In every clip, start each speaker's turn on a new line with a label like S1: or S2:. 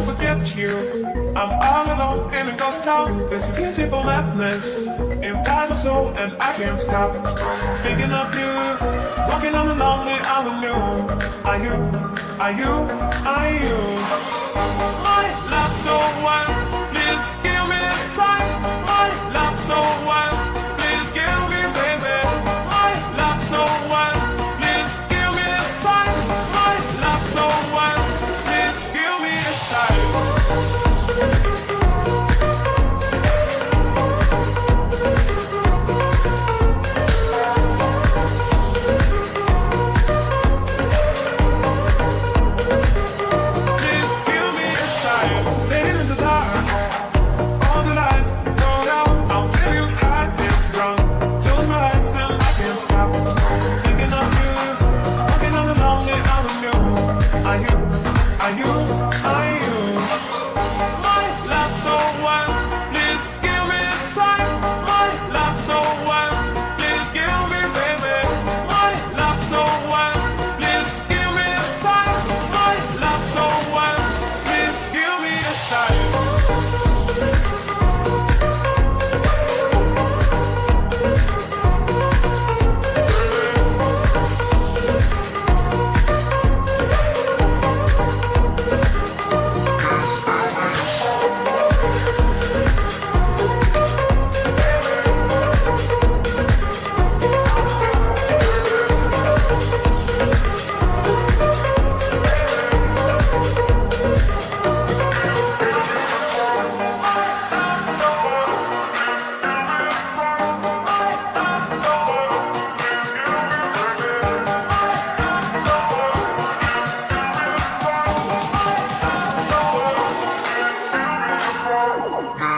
S1: To forget you. I'm all alone in a ghost town. There's a beautiful madness inside my soul, and I can't stop thinking of you. Walking on the lonely avenue. Are you? Are you? Are you? My love so wild. Please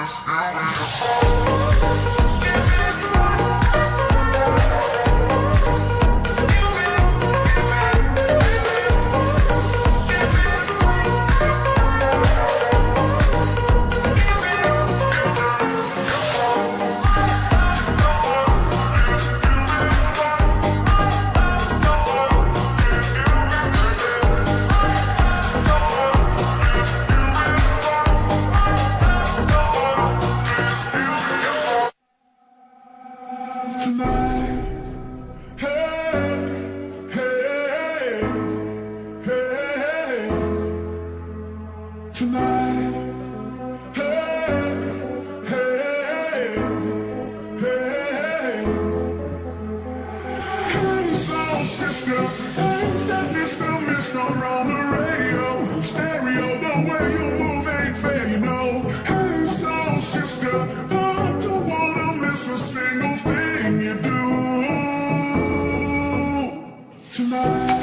S1: I, I, I
S2: tonight. Hey, hey, hey, tonight. Hey, hey, hey. Ain't that Mr. Mr. on the radio? Stay tonight.